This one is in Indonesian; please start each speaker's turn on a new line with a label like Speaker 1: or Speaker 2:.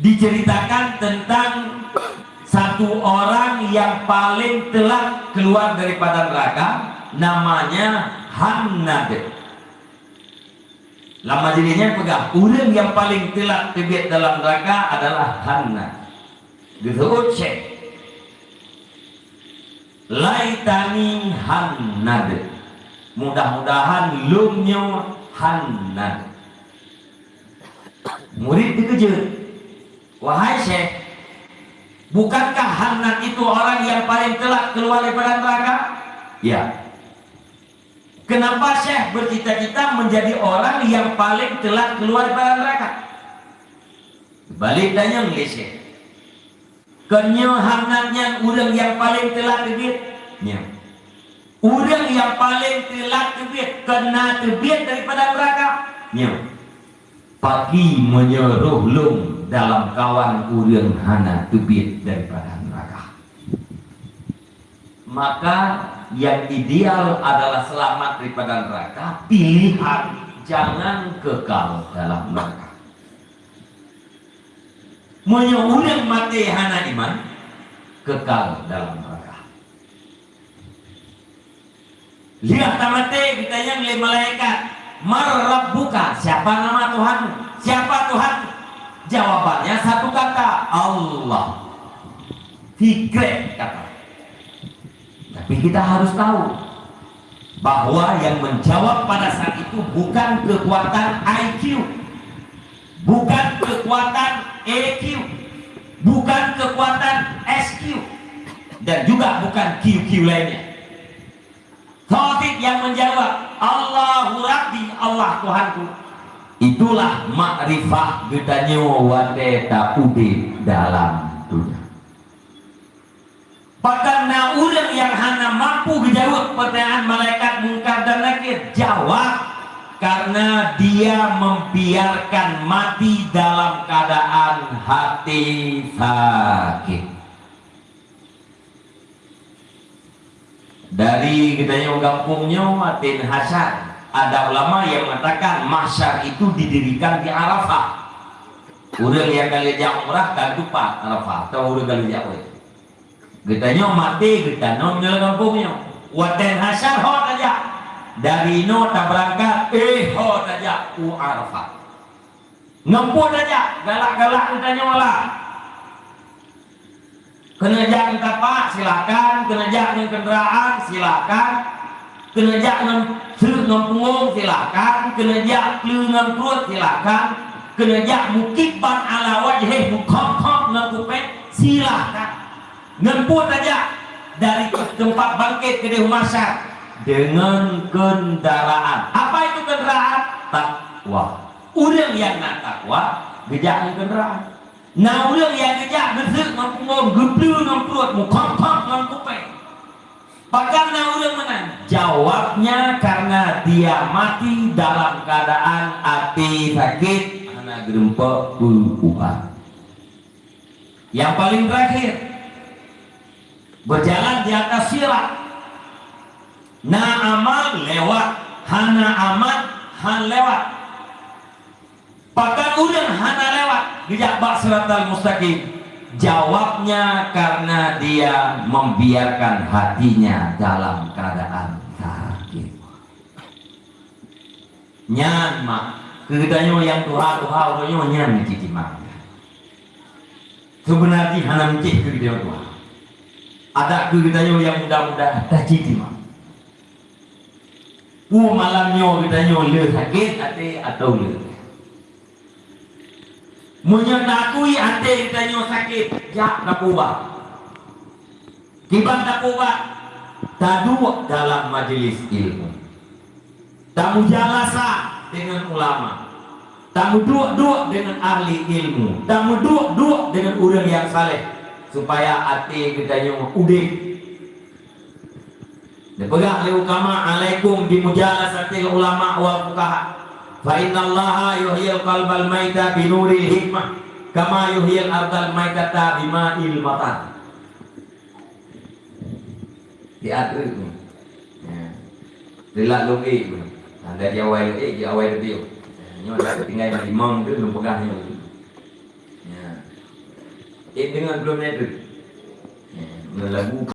Speaker 1: diceritakan tentang satu orang yang paling telah keluar daripada neraka namanya Hannad lama jadinya pegang. Orang yang paling telah terbit dalam neraka adalah Hannad disebut cek laitani Hannad mudah-mudahan lumnya Hannad murid dikejar wahai syekh Bukankah Hanat itu orang yang paling telah keluar daripada neraka? Ya. Kenapa Syekh bercita-cita menjadi orang yang paling telah keluar daripada neraka? Balik tanya Syekh. Kenyo hangatnya orang yang paling telah terbit. Ya. Orang yang paling telah terbit kena terbit daripada neraka. Ya. Pagi menyeruh lung dalam kawan urang hana tubit daripada neraka. Maka yang ideal adalah selamat daripada neraka pilihan. Jangan kekal dalam neraka. Urang mati hana iman kekal dalam neraka. Lihat tamate ditanya oleh malaikat mar buka siapa nama Tuhan siapa Tuhan Jawabannya satu kata Allah. Fikret kata. Tapi kita harus tahu bahwa yang menjawab pada saat itu bukan kekuatan IQ, bukan kekuatan EQ, bukan kekuatan SQ, dan juga bukan QQ lainnya. Taufik yang menjawab Allahu Rabbi Allah Tuhanku itulah makrifah gedanya wate ude dalam dunia. Padahal orang yang hanya mampu menjawab pertanyaan malaikat mungkar dan nakir jawab karena dia membiarkan mati dalam keadaan hati sakit. Dari kita kampungnya Atin Hasan ada ulama yang mengatakan masyar itu didirikan di Arafah. Udah yang dia umrah kan lupa Arafah. Atau kali dia umrah kita mati kita non nyelang kampungnya. Wadah hasyar ho aja. Dari no tak berangkat eh ho aja. U Arafah. Ngempun aja galak-galak kita nyola kena jangan pak silakan. Kena jangan kendaraan silakan jangan Sứ ngâm ngôn silakan. Jak lư ngâm perut silakan. Kena jak mukib ban ala wajhih mukhaf ngam kupet silakan. Ngemput aja dari tempat bangkit ke rumah dengan kendaraan. Apa itu kendaraan? Takwa. Udah yang nak takwa gejak kendaraan. Nah udah yang gejak besar ngam ngom geblu ngam perut mukhaf ngam Jawabnya karena dia mati dalam keadaan hati sakit. Yang paling terakhir berjalan di atas sirat. Na amal lewat, hana amat han lewat. Bahkan udah hana lewat, dijak bak mustaqim Jawabnya karena dia membiarkan hatinya dalam keadaan sakit. Nyan mak, kegitannya yang tuha tuha orangnya nyan cici mak. Sebenarnya hanya mencik kegitannya tuha. Ada kegitannya yang mudah-mudah tak cici mak. Pu malamnya kegitannya le sakit atau le menyendakui hati kita sakit jak nakuba kiban nakuba tadu dalam majelis ilmu. Tamu jalasa dengan ulama. Tamu dua-dua dengan ahli ilmu. Tamu dua-dua dengan orang yang saleh. Supaya hati kita yang udik Dipegang oleh ulama alaikum di mujalasatil ulama wal fuqaha fa inna allaha yuhyil qalbal maita bi hikmah kama yuhyil ardal maitata bima il matan diatur itu. Ya. Lilak logi ada di awal eh di awal dia nyo ada tinggal di mong tu lu pegang nyo ya. Eh dengan belum itu. Ya, lagu